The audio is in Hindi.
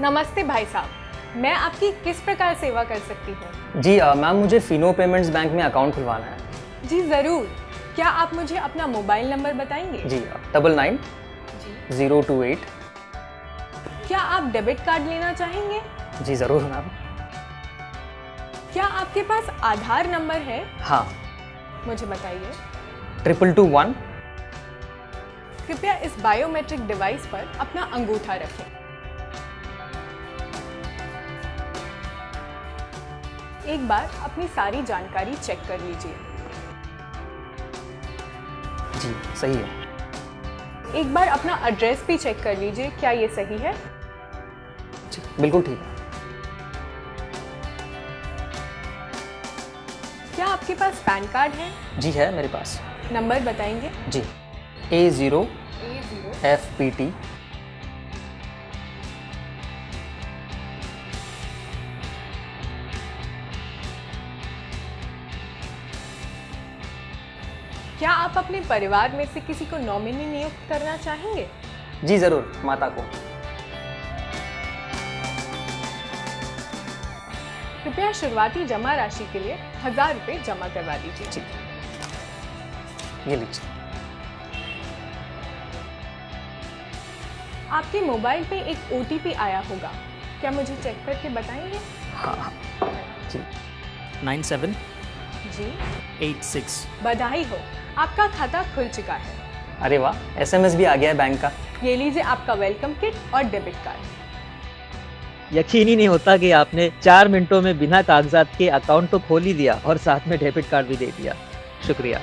नमस्ते भाई साहब मैं आपकी किस प्रकार सेवा कर सकती हूँ? जी मैम मुझे फिनो पेमेंट्स बैंक में अकाउंट खुलवाना है। जी ज़रूर। क्या आप मुझे अपना मोबाइल नंबर बताएँगे? जी double nine zero two eight. क्या आप डेबिट कार्ड लेना चाहेंगे? जी ज़रूर मैम। क्या आपके पास आधार नंबर है? हाँ। मुझे बताइए। Triple two one. कृपया इस बायोमेट्रिक डिवाइस पर अपना अंगूठा रखें। एक बार अपनी सारी जानकारी चेक कर लीजिए। जी सही है। एक बार अपना एड्रेस भी चेक कर लीजिए क्या ये सही है? जी बिल्कुल ठीक है। क्या आपके पास पैन कार्ड है? जी है मेरे पास। नंबर बताएँगे। जी A zero F P T क्या आप अपने परिवार में से किसी को नॉमिनी नियुक्त करना चाहेंगे? जी ज़रूर माता को। कृपया शुरुआती जमा राशि के लिए हज़ार रुपये जमा करवा दीजिए। जी ये लीजिए। आपके मोबाइल पे एक ओटीपी आया होगा। क्या मुझे चेक करके बताएँगे? हाँ हाँ। जी। नाइन सेवन जी। एट सिक्स बधाई हो। आपका खाता खुल चुका है। अरे वाह एसएमएस भी आ गया है बैंक का। ये लीजिए आपका वेलकम किट और डेबिट कार्ड यकीन ही नहीं होता कि आपने चार मिनटों में बिना कागजात के अकाउंट तो खोल ही दिया और साथ में डेबिट कार्ड भी दे दिया। शुक्रिया।